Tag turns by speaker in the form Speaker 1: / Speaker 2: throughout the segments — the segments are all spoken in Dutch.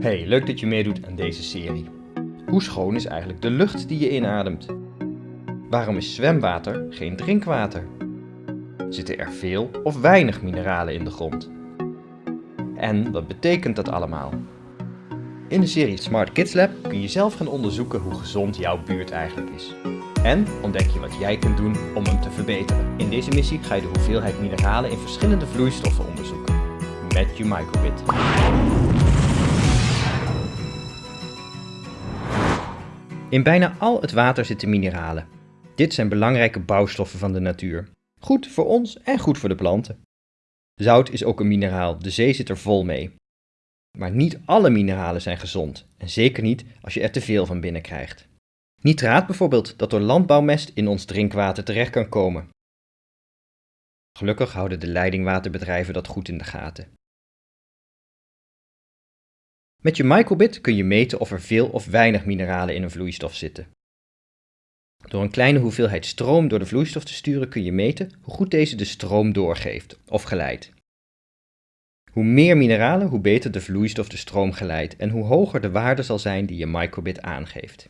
Speaker 1: Hey, leuk dat je meedoet aan deze serie. Hoe schoon is eigenlijk de lucht die je inademt? Waarom is zwemwater geen drinkwater? Zitten er veel of weinig mineralen in de grond? En wat betekent dat allemaal? In de serie Smart Kids Lab kun je zelf gaan onderzoeken hoe gezond jouw buurt eigenlijk is. En ontdek je wat jij kunt doen om hem te verbeteren. In deze missie ga je de hoeveelheid mineralen in verschillende vloeistoffen onderzoeken. Met je microbit. In bijna al het water zitten mineralen. Dit zijn belangrijke bouwstoffen van de natuur. Goed voor ons en goed voor de planten. Zout is ook een mineraal, de zee zit er vol mee. Maar niet alle mineralen zijn gezond, en zeker niet als je er te veel van binnen krijgt. Nitraat bijvoorbeeld, dat door landbouwmest in ons drinkwater terecht kan komen. Gelukkig houden de leidingwaterbedrijven dat goed in de gaten. Met je microbit kun je meten of er veel of weinig mineralen in een vloeistof zitten. Door een kleine hoeveelheid stroom door de vloeistof te sturen kun je meten hoe goed deze de stroom doorgeeft of geleidt. Hoe meer mineralen, hoe beter de vloeistof de stroom geleidt en hoe hoger de waarde zal zijn die je microbit aangeeft.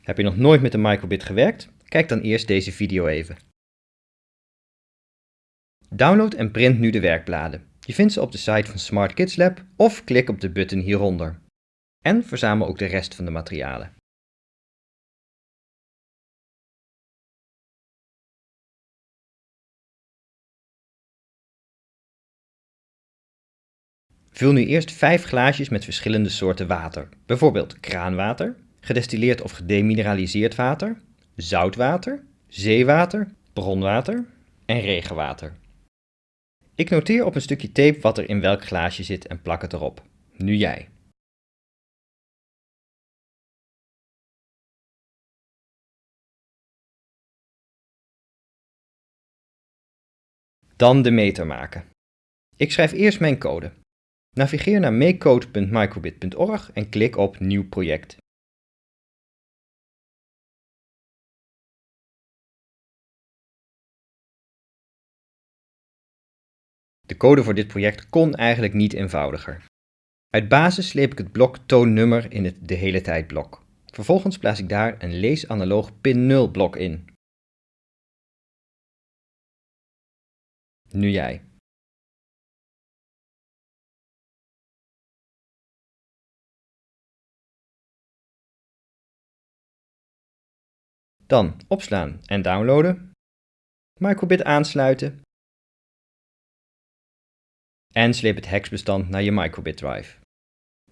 Speaker 1: Heb je nog nooit met een microbit gewerkt? Kijk dan eerst deze video even. Download en print nu de werkbladen. Je vindt ze op de site van Smart Kids Lab of klik op de button hieronder. En verzamel ook de rest van de materialen. Vul nu eerst 5 glaasjes met verschillende soorten water, bijvoorbeeld kraanwater, gedestilleerd of gedemineraliseerd water, zoutwater, zeewater, bronwater en regenwater. Ik noteer op een stukje tape wat er in welk glaasje zit en plak het erop. Nu jij. Dan de meter maken. Ik schrijf eerst mijn code. Navigeer naar makecode.microbit.org en klik op Nieuw project. De code voor dit project kon eigenlijk niet eenvoudiger. Uit basis sleep ik het blok toonnummer in het de hele tijd blok. Vervolgens plaats ik daar een leesanaloog pin 0 blok in. Nu jij. Dan opslaan en downloaden. Microbit aansluiten en sleep het hexbestand naar je microbit drive.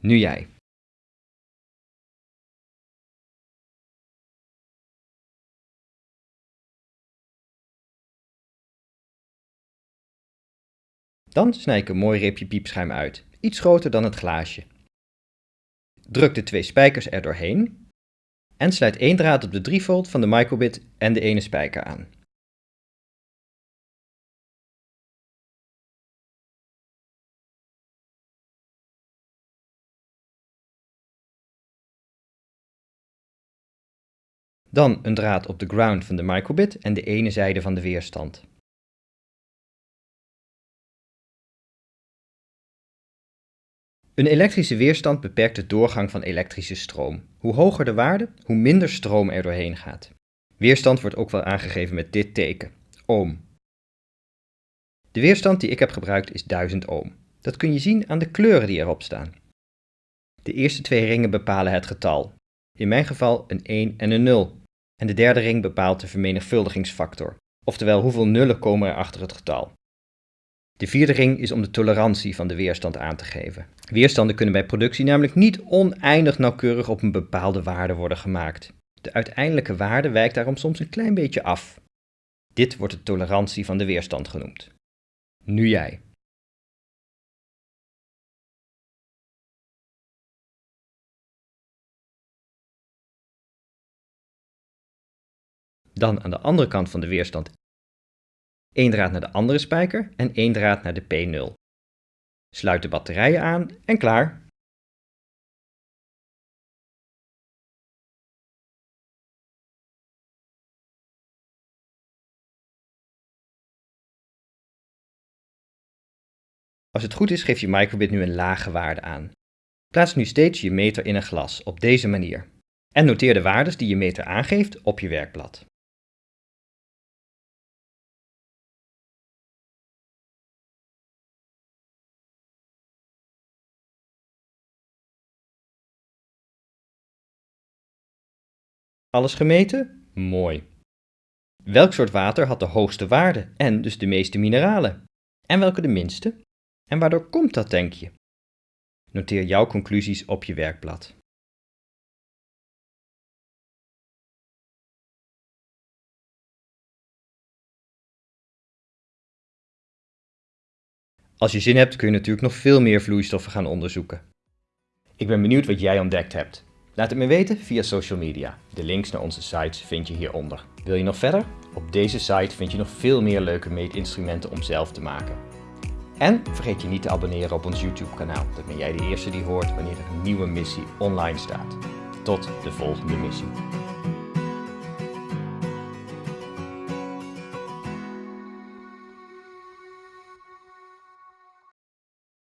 Speaker 1: Nu jij. Dan snij ik een mooi reepje piepschuim uit, iets groter dan het glaasje. Druk de twee spijkers er doorheen en sluit één draad op de 3 volt van de microbit en de ene spijker aan. Dan een draad op de ground van de microbit en de ene zijde van de weerstand. Een elektrische weerstand beperkt de doorgang van elektrische stroom. Hoe hoger de waarde, hoe minder stroom er doorheen gaat. Weerstand wordt ook wel aangegeven met dit teken, ohm. De weerstand die ik heb gebruikt is 1000 ohm. Dat kun je zien aan de kleuren die erop staan. De eerste twee ringen bepalen het getal. In mijn geval een 1 en een 0. En de derde ring bepaalt de vermenigvuldigingsfactor, oftewel hoeveel nullen komen er achter het getal. De vierde ring is om de tolerantie van de weerstand aan te geven. Weerstanden kunnen bij productie namelijk niet oneindig nauwkeurig op een bepaalde waarde worden gemaakt. De uiteindelijke waarde wijkt daarom soms een klein beetje af. Dit wordt de tolerantie van de weerstand genoemd. Nu jij. Dan aan de andere kant van de weerstand één draad naar de andere spijker en één draad naar de P0. Sluit de batterijen aan en klaar. Als het goed is geeft je microbit nu een lage waarde aan. Plaats nu steeds je meter in een glas op deze manier. En noteer de waardes die je meter aangeeft op je werkblad. Alles gemeten? Mooi. Welk soort water had de hoogste waarde en dus de meeste mineralen? En welke de minste? En waardoor komt dat, denk je? Noteer jouw conclusies op je werkblad. Als je zin hebt kun je natuurlijk nog veel meer vloeistoffen gaan onderzoeken. Ik ben benieuwd wat jij ontdekt hebt. Laat het me weten via social media. De links naar onze sites vind je hieronder. Wil je nog verder? Op deze site vind je nog veel meer leuke meetinstrumenten om zelf te maken. En vergeet je niet te abonneren op ons YouTube kanaal. Dan ben jij de eerste die hoort wanneer er een nieuwe missie online staat. Tot de volgende missie.